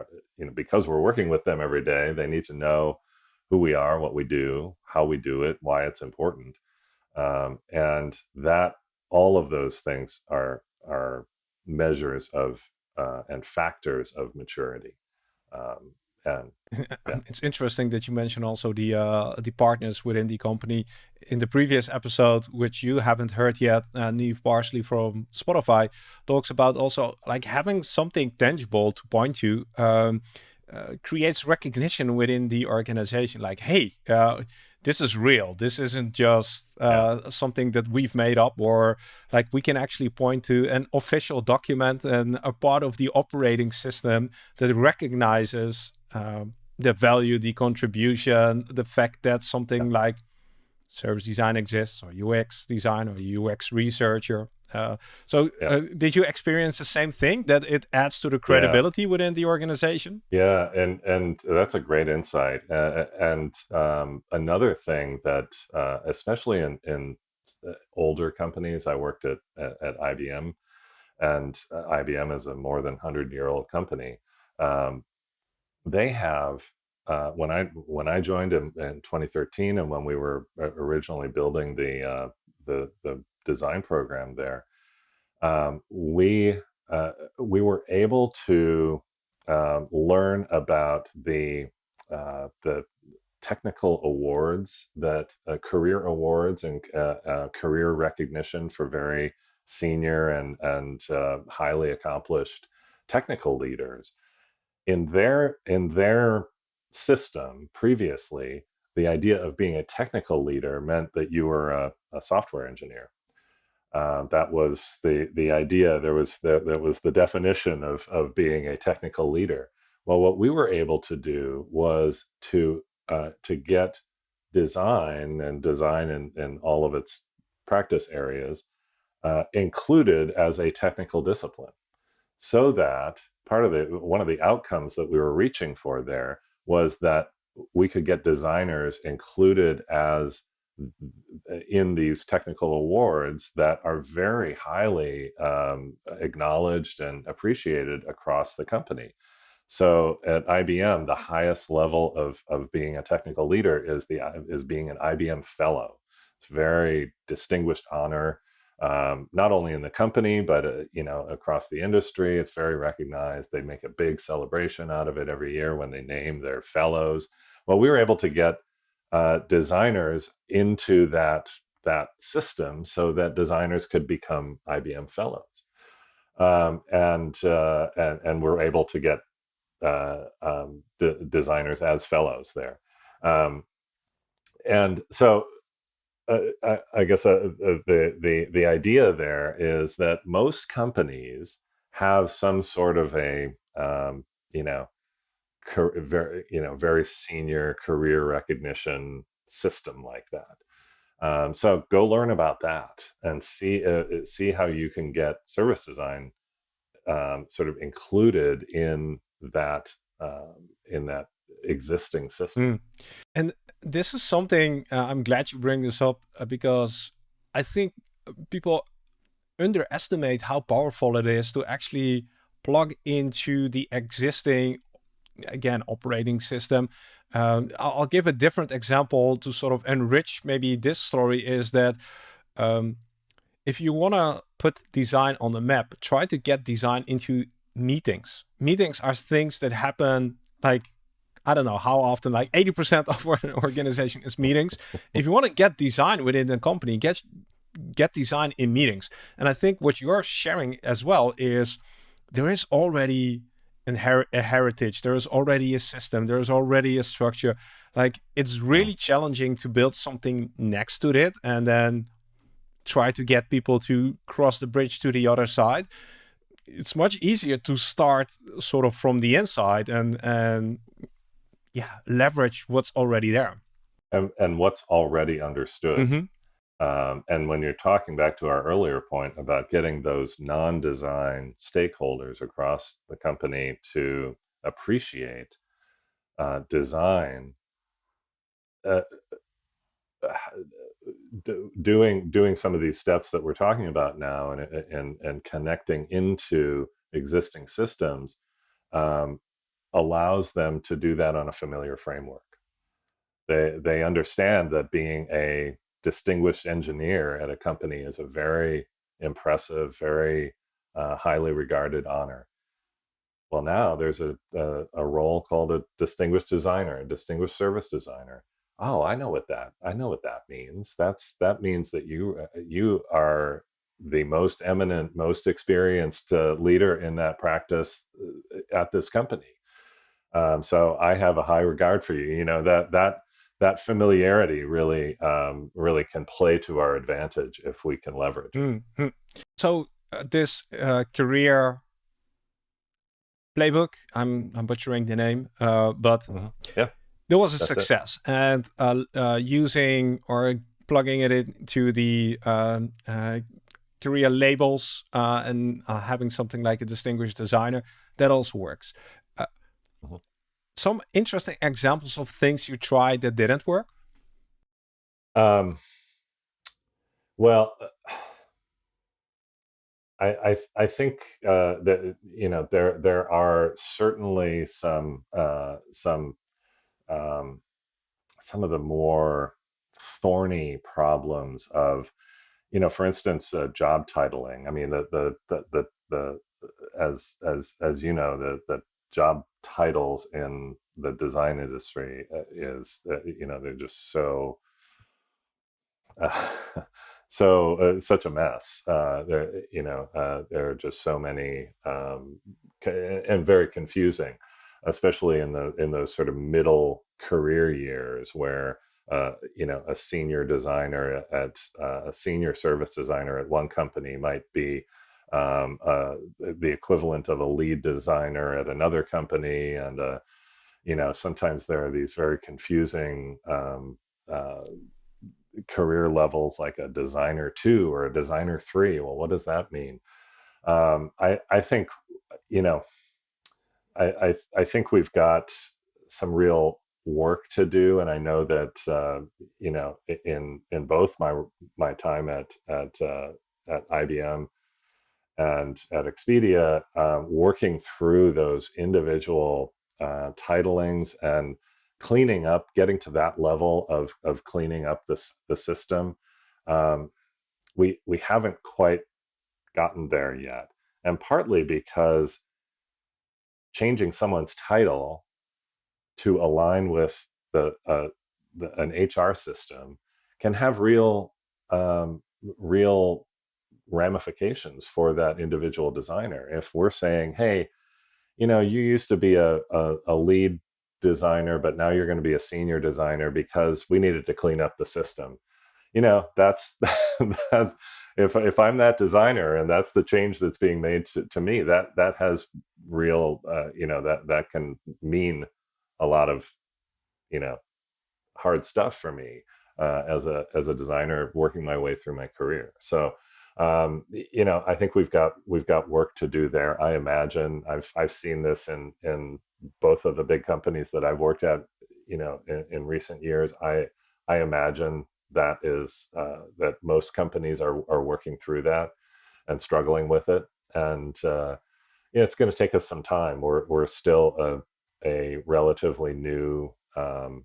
uh, you know because we're working with them every day they need to know who we are what we do how we do it why it's important um, and that all of those things are are measures of uh, and factors of maturity. Um, <laughs> yeah. it's interesting that you mention also the uh, the partners within the company. In the previous episode, which you haven't heard yet, uh, Neve Parsley from Spotify talks about also like having something tangible to point to. Um, uh, creates recognition within the organization like hey uh, this is real. This isn't just uh, yeah. something that we've made up or like we can actually point to an official document and a part of the operating system that recognizes um, the value, the contribution, the fact that something yeah. like service design exists or UX design or UX researcher uh, so yeah. uh, did you experience the same thing that it adds to the credibility yeah. within the organization? Yeah, and and that's a great insight. Uh, and um, another thing that, uh, especially in in uh, older companies, I worked at at, at IBM, and uh, IBM is a more than hundred year old company. Um, they have uh, when I when I joined in, in, 2013, and when we were originally building the uh, the the design program there, um, we uh, we were able to um, learn about the uh, the technical awards that uh, career awards and uh, uh, career recognition for very senior and and uh, highly accomplished technical leaders in their in their system previously the idea of being a technical leader meant that you were a, a software engineer uh, that was the the idea. There was the, that was the definition of of being a technical leader. Well, what we were able to do was to uh, to get design and design in, in all of its practice areas uh, included as a technical discipline, so that part of the one of the outcomes that we were reaching for there was that we could get designers included as in these technical awards that are very highly um, acknowledged and appreciated across the company. So at IBM, the highest level of, of being a technical leader is the is being an IBM fellow. It's very distinguished honor. Um, not only in the company but uh, you know across the industry. It's very recognized. They make a big celebration out of it every year when they name their fellows. Well, we were able to get uh, designers into that that system so that designers could become IBM fellows, um, and, uh, and and we're able to get uh, um, designers as fellows there. Um, and so uh, I, I, guess uh, uh, the, the, the idea there is that most companies have some sort of a, um, you know, very, you know, very senior career recognition system like that. Um, so go learn about that and see uh, see how you can get service design um, sort of included in that um, in that existing system. Mm. And this is something uh, I'm glad you bring this up uh, because I think people underestimate how powerful it is to actually plug into the existing again operating system um, I'll give a different example to sort of enrich maybe this story is that um, if you want to put design on the map, try to get design into meetings. Meetings are things that happen like, I don't know how often, like 80% of an <laughs> organization is meetings. if you want to get design within the company, get, get design in meetings. And I think what you're sharing as well is there is already a heritage, there is already a system, there is already a structure. Like it's really challenging to build something next to it and then try to get people to cross the bridge to the other side it's much easier to start sort of from the inside and and yeah leverage what's already there and, and what's already understood mm -hmm. um, and when you're talking back to our earlier point about getting those non-design stakeholders across the company to appreciate uh, design uh, do, doing doing some of these steps that we're talking about now and and and connecting into existing systems um, allows them to do that on a familiar framework. They they understand that being a distinguished engineer at a company is a very impressive, very uh, highly regarded honor. Well, now there's a, a, a role called a distinguished designer, a distinguished service designer oh i know what that i know what that means that's that means that you uh, you are the most eminent most experienced uh, leader in that practice uh, at this company um, so i have a high regard for you you know that that that familiarity really um, really can play to our advantage if we can leverage mm -hmm. so uh, this uh, career playbook i'm i'm butchering the name uh, but mm -hmm. yeah there was a That's success it. and uh, uh, using or plugging it into the uh, career labels uh, and uh, having something like a distinguished designer that also works -huh. some interesting examples of things you tried that didn't work um, well I, I, I think uh, that you know there there are certainly some uh, some um, some of the more thorny problems of, you know, for instance, uh, job titling. I mean, the, the, the, the, the, as, as, as you know, the, the job titles in the design industry uh, is, uh, you know, they're just so, uh, <laughs> so uh, such a mess. Uh, there, you know, uh, there are just so many um, and very confusing especially in the in those sort of middle career years where uh, you know a senior designer at a senior service designer at one company might be um, uh, the equivalent of a lead designer at another company. And uh, you know sometimes there are these very confusing um, uh, career levels like a designer two or a designer three. Well what does that mean? Um, I, I think you know I, I, I think we've got some real work to do, and I know that uh, you know in in both my my time at at uh, at IBM and at Expedia, uh, working through those individual uh, titlings and cleaning up, getting to that level of of cleaning up this the system. Um, we we haven't quite gotten there yet, and partly because changing someone's title to align with the, uh, the an HR system can have real um, real ramifications for that individual designer. If we're saying, hey, you know, you used to be a, a, a lead designer, but now you're going to be a senior designer because we needed to clean up the system. You know, that's <laughs> that, if if I'm that designer and that's the change that's being made to, to me, that that has real, uh, you know, that that can mean a lot of, you know, hard stuff for me uh, as a as a designer working my way through my career. So um, you know, I think we've got we've got work to do there. I imagine I've I've seen this in in both of the big companies that I've worked at, you know, in, in recent years. I I imagine that is uh, that most companies are are working through that and struggling with it, and uh, it's going to take us some time. We're we're still a a relatively new, um,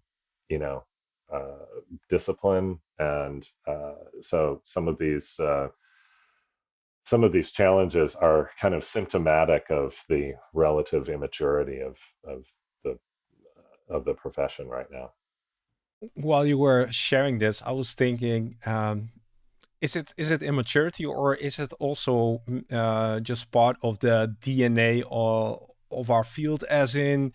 you know, uh, discipline, and uh, so some of these uh, some of these challenges are kind of symptomatic of the relative immaturity of of the of the profession right now. While you were sharing this, I was thinking, um, is it is it immaturity or is it also mm, uh, just part of the DNA of, of our field? As in,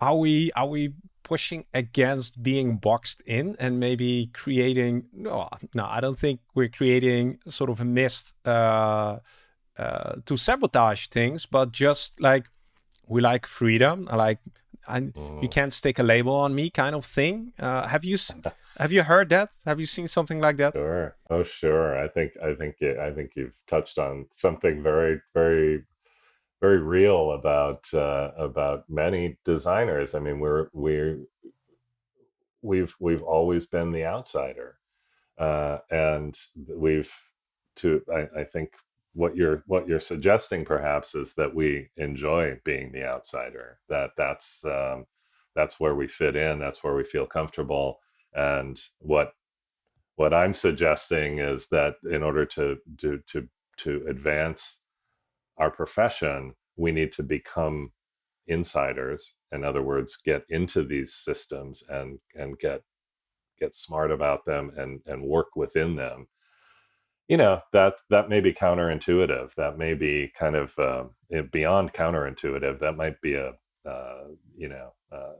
are we are we pushing against being boxed in and maybe creating no no i don't think we're creating sort of a mist uh, uh, to sabotage things but just like we like freedom like I, mm. you can't stick a label on me kind of thing. Uh, have you <laughs> have you heard that? Have you seen something like that? Sure. Oh sure. I think i think i think you've touched on something very very very real about uh, about many designers. I mean, we're we're we've we've always been the outsider, uh, and we've to I, I think what you're what you're suggesting perhaps is that we enjoy being the outsider. That that's um, that's where we fit in. That's where we feel comfortable. And what what I'm suggesting is that in order to to to to advance our profession, we need to become insiders. In other words, get into these systems and and get get smart about them and and work within them. You know that that may be counterintuitive. That may be kind of uh, beyond counterintuitive. That might be a uh, you know uh,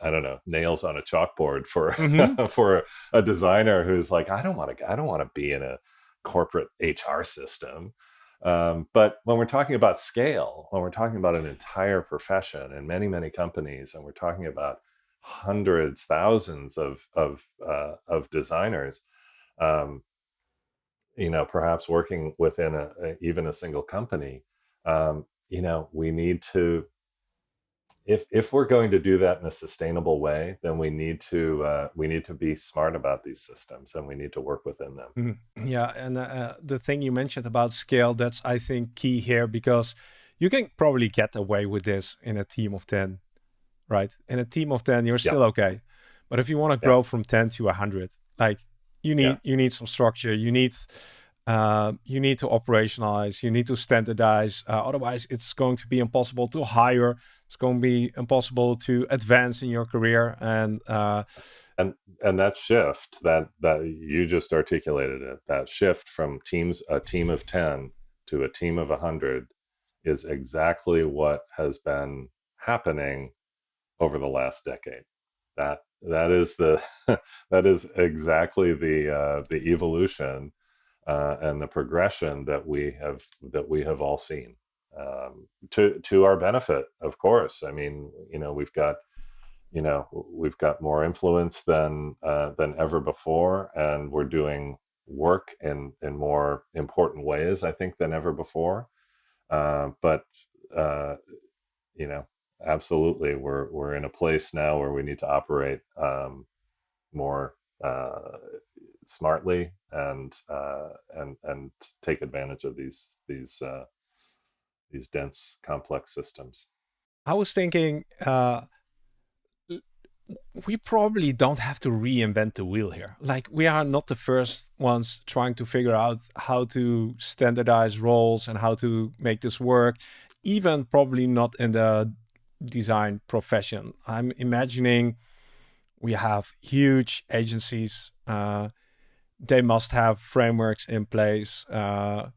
I don't know nails on a chalkboard for mm-hmm. <laughs> for a designer who's like I don't want to I don't want to be in a corporate HR system. Um, but when we're talking about scale, when we're talking about an entire profession and many, many companies, and we're talking about hundreds, thousands of of uh, of designers, um, you know, perhaps working within a, a even a single company, um, you know, we need to if if we're going to do that in a sustainable way, then we need to uh, we need to be smart about these systems and we need to work within them. Mm, yeah, and uh, uh, the thing you mentioned about scale, that's I think key here because you can probably get away with this in a team of ten, right? In a team of ten, you're still yeah. okay, but if you want to grow yeah. from ten to hundred, like you need yeah. you need some structure, you need uh, you need to operationalize, you need to standardize. Uh, otherwise, it's going to be impossible to hire. It's going to be impossible to advance in your career. And uh, and and that shift that that you just articulated it. That shift from teams a team of ten to a team of hundred is exactly what has been happening over the last decade. That that is the <laughs> that is exactly the uh, the evolution uh, and the progression that we have that we have all seen um, to to our benefit, of course. I mean, you know, we've got you know we've got more influence than uh, than ever before, and we're doing work in in more important ways, I think, than ever before. Uh, but uh, you know, absolutely, we're we're in a place now where we need to operate um, more uh, smartly and uh, and and take advantage of these these uh, these dense complex systems. I was thinking, uh, we probably don't have to reinvent the wheel here. Like we are not the first ones trying to figure out how to standardize roles and how to make this work. Even probably not in the design profession. I'm imagining we have huge agencies. Uh, they must have frameworks in place. Uh,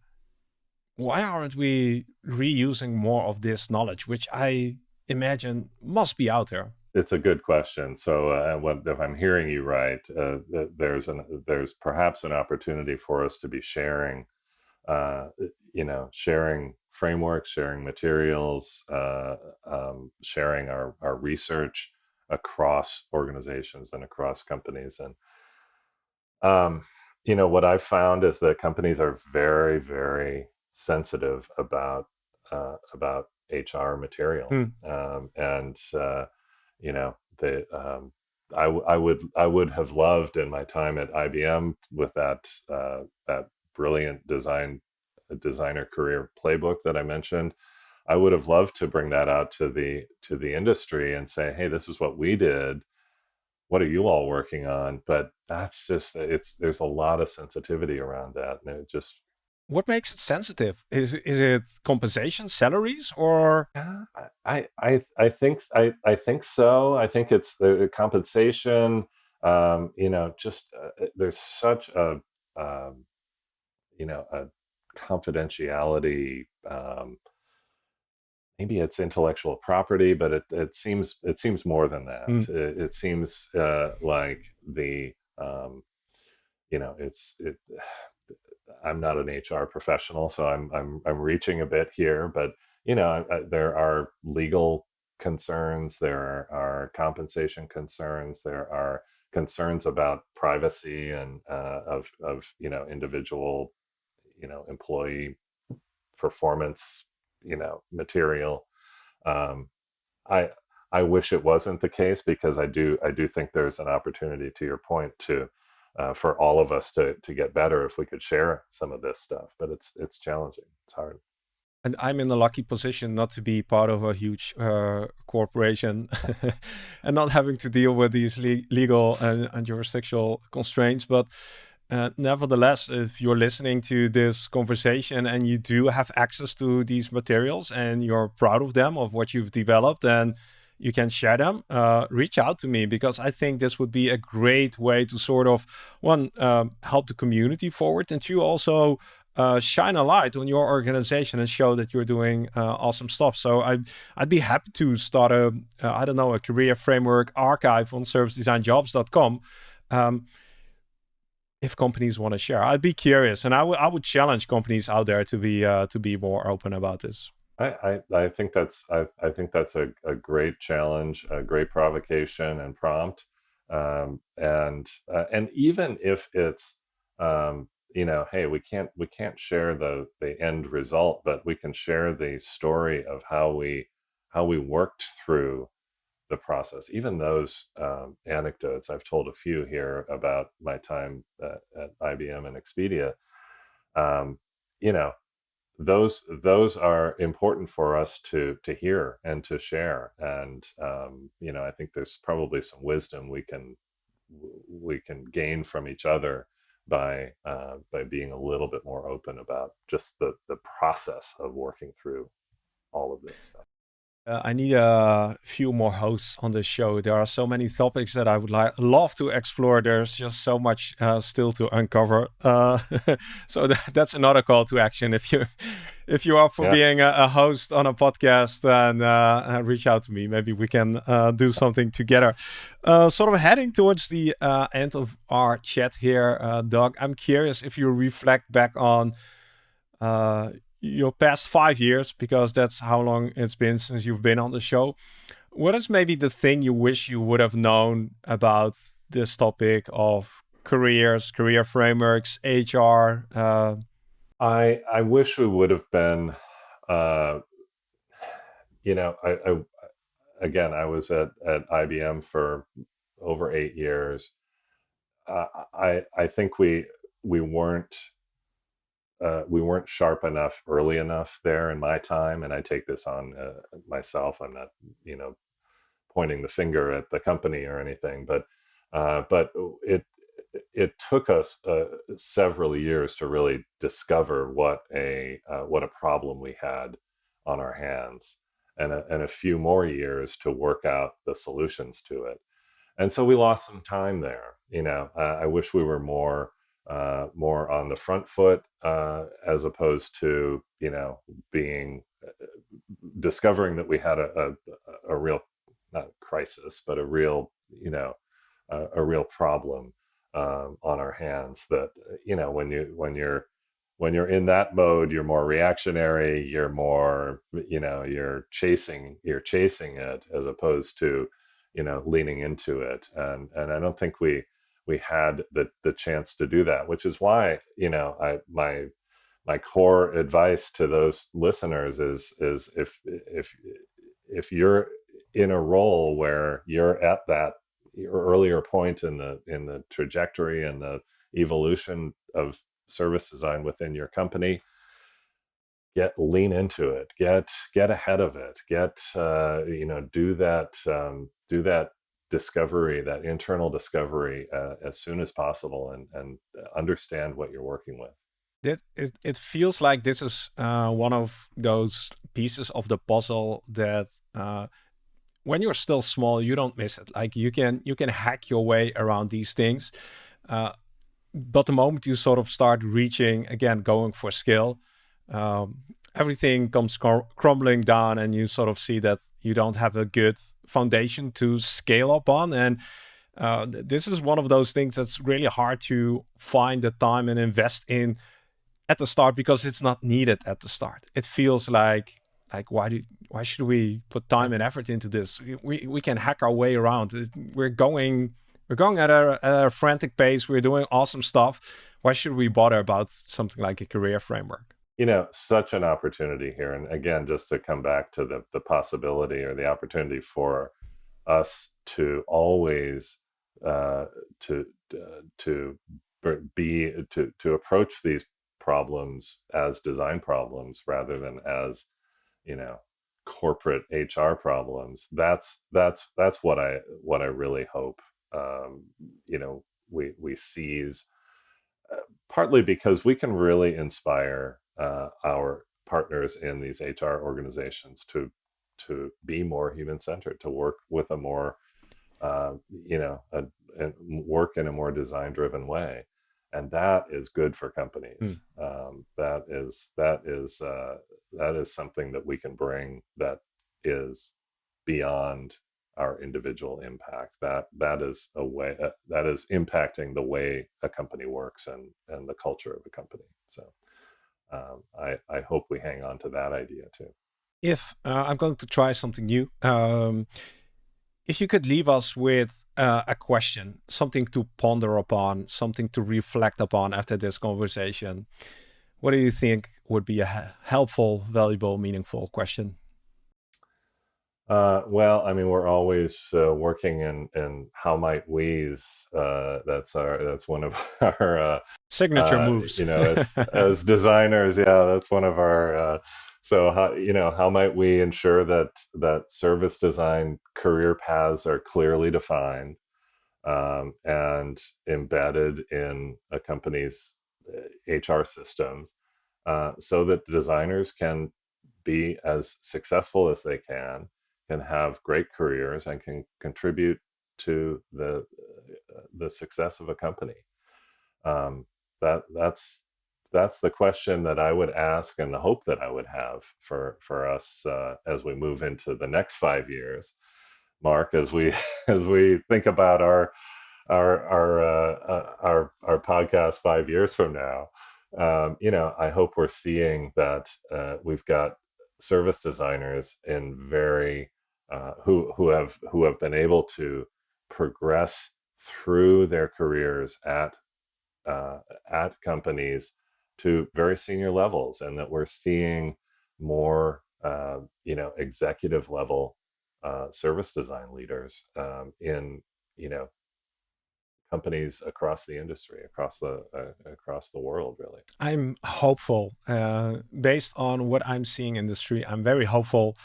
why aren't we reusing more of this knowledge, which I imagine must be out there? It's a good question. So, uh, what, if I'm hearing you right, uh, there's an there's perhaps an opportunity for us to be sharing, uh, you know, sharing frameworks, sharing materials, uh, um, sharing our our research across organizations and across companies. And um, you know, what I've found is that companies are very, very sensitive about uh, about HR material, Hmm. um, and uh, you know, the um, I, I would I would have loved in my time at IBM with that uh, that brilliant design designer career playbook that I mentioned. I would have loved to bring that out to the to the industry and say, hey, this is what we did. What are you all working on? But that's just it's there's a lot of sensitivity around that, and it just what makes it sensitive? Is is it compensation, salaries, or? I I I think I I think so. I think it's the compensation. Um, you know, just uh, there's such a um, you know a confidentiality. Um, maybe it's intellectual property, but it, it seems it seems more than that. Mm. It, it seems uh, like the um, you know it's it <sighs> I'm not an HR professional, so I'm I'm I'm reaching a bit here, but you know, I, I, there are legal concerns, there are, are, compensation concerns, there are concerns about privacy and uh, of of you know individual you know employee performance you know material. Um, I I wish it wasn't the case because I do I do think there's an opportunity to your point to uh, for all of us to to get better if we could share some of this stuff. But it's it's challenging. It's hard. And I'm in the lucky position not to be part of a huge uh, corporation <laughs> and not having to deal with these le legal and, and, jurisdictional constraints. But uh, nevertheless, if you're listening to this conversation and you do have access to these materials and you're proud of them, of what you've developed, then you can share them, uh, reach out to me because I think this would be a great way to sort of one um, help the community forward, and two also uh, shine a light on your organization and show that you're doing uh, awesome stuff. So I'd I'd be happy to start a uh, I don't know a career framework archive on servicedesignjobs.com. Um, if companies want to share, I'd be curious, and I would I would challenge companies out there to be uh, to be more open about this. I, I, I think that's I, I think that's a, a great challenge, a great provocation and prompt, um, and uh, and even if it's um, you know, hey, we can't we can't share the the end result, but we can share the story of how we how we worked through the process. Even those um, anecdotes, I've told a few here about my time at, IBM and Expedia. Um, you know, those those are important for us to to hear and to share and um, you know i think there's probably some wisdom we can we can gain from each other by uh, by being a little bit more open about just the the process of working through all of this stuff uh, I need a few more hosts on this show. There are so many topics that I would like love to explore. There's just so much uh, still to uncover. Uh, <laughs> so th that's another call to action. If you <laughs> if you are for yeah. being a, a, host on a podcast, then uh, uh, reach out to me. Maybe we can uh, do something together. sort of heading towards the end of our chat here, Doug. I'm curious if you reflect back on your past five years, because that's how long it's been since you've been on the show. What is maybe the thing you wish you would have known about this topic of careers, career frameworks, HR? Uh... I I wish we would have been. Uh, you know, I, I again, I was at at IBM for over eight years. Uh, I I think we we weren't uh, we weren't sharp enough early enough there in my time, and I take this on uh, myself. I'm not, you know, pointing the finger at the company or anything, but uh, but it it took us uh, several years to really discover what a uh, what a problem we had on our hands, and a, and a few more years to work out the solutions to it. And so we lost some time there. You know, I wish we were more uh, more on the front foot uh, as opposed to you know being uh, discovering that we had a, a, a real not crisis but a real you know a, a real problem um, on our hands that you know when you when you're when you're in that mode you're more reactionary you're more you know you're chasing you're chasing it as opposed to you know leaning into it. And and i don't think we we had the the chance to do that which is why you know i my my core advice to those listeners is is if if if you're in a role where you're at that earlier point in the in the trajectory and the evolution of service design within your company get lean into it. Get get ahead of it. Get uh, you know do that um, do that discovery that internal discovery uh, as soon as possible and and understand what you're working with it, it, it feels like this is uh, one of those pieces of the puzzle that uh, when you're still small, you don't miss it. Like you can you can hack your way around these things, uh, but the moment you sort of start reaching again, going for skill, um, everything comes cr crumbling down, and you sort of see that you don't have a good foundation to scale up on. And uh, this is one of those things that's really hard to find the time and invest in at the start because it's not needed at the start. It feels like like why do why should we put time and effort into this? We we can hack our way around. We're going we're going at a, at a frantic pace. We're doing awesome stuff. Why should we bother about something like a career framework? You know, such an opportunity here. And again, just to come back to the the possibility or the opportunity for us to always uh, to uh, to be to to approach these problems as design problems rather than as you know corporate HR problems. That's that's that's what I what I really hope um, you know we we seize uh, partly because we can really inspire uh, our partners in these HR organizations to to be more human centered, to work with a more uh, you know a, a work in a more design driven way and that is good for companies. Mm. Um, that is that is uh, that is something that we can bring that is beyond our individual impact. That that is a way uh, that is impacting the way a company works and and the culture of a company. So um, I I hope we hang on to that idea too. If uh, I'm going to try something new. Um, if you could leave us with uh, a question, something to ponder upon, something to reflect upon after this conversation, what do you think would be a helpful, valuable, meaningful question? Uh, well, I mean, we're always uh, working in, in how might we's. Uh, that's our that's one of <laughs> our uh, signature uh, moves. You know, as, <laughs> as designers, yeah, that's one of our uh, so how you know how might we ensure that that service design career paths are clearly defined um, and embedded in a company's hr systems uh, so that designers can be as successful as they can can have great careers and can contribute to the uh, the success of a company um, that that's that's the question that I would ask and the hope that I would have for for us uh, as we move into the next five years, Marc. As we <laughs> as we think about our our our uh, uh, our our podcast five years from now, um, you know, I hope we're seeing that uh, we've got service designers in very uh, who who have who have been able to progress through their careers at uh, at companies to very senior levels and that we're seeing more uh, you know executive level uh, service design leaders um, in you know companies across the industry across the uh, across the world really. I'm hopeful uh, based on what i'm seeing in the industry i'm very hopeful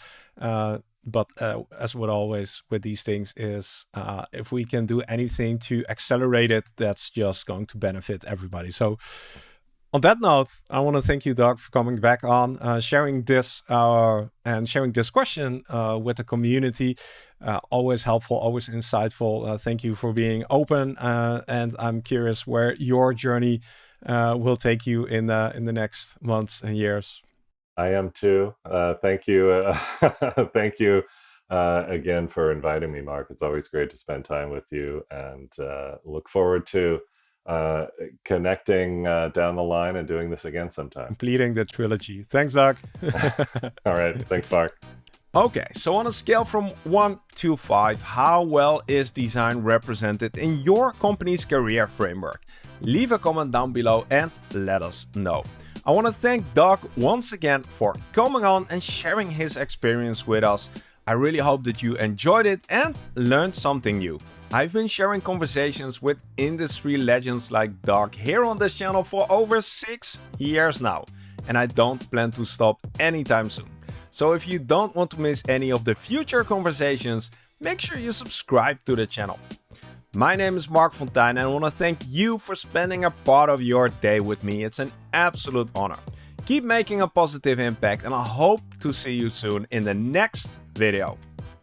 uh, but uh, as with always with these things is uh, if we can do anything to accelerate it, that's just going to benefit everybody. So on that note, I want to thank you, Doug, for coming back on, uh, sharing this uh, and sharing this question uh, with the community. Uh, always helpful, always insightful. Uh, thank you for being open, and I'm curious where your journey will take you in in the next months and years. I am too. thank you, <laughs> thank you again for inviting me, Marc. It's always great to spend time with you, and look forward to uh, connecting uh, down the line and doing this again sometime. Completing the trilogy. Thanks, Doug. <laughs> <laughs> All right. Thanks, Marc. Okay, so on a scale from 1 to 5, how well is design represented in your company's career framework? Leave a comment down below and let us know. I want to thank Doug once again for coming on and sharing his experience with us. I really hope that you enjoyed it and learned something new. I've been sharing conversations with industry legends like Doug here on this channel for over 6 years now, and I don't plan to stop anytime soon. So if you don't want to miss any of the future conversations, make sure you subscribe to the channel. My name is Marc Fonteijn and I want to thank you for spending a part of your day with me. It's an absolute honor. Keep making a positive impact and I hope to see you soon in the next video.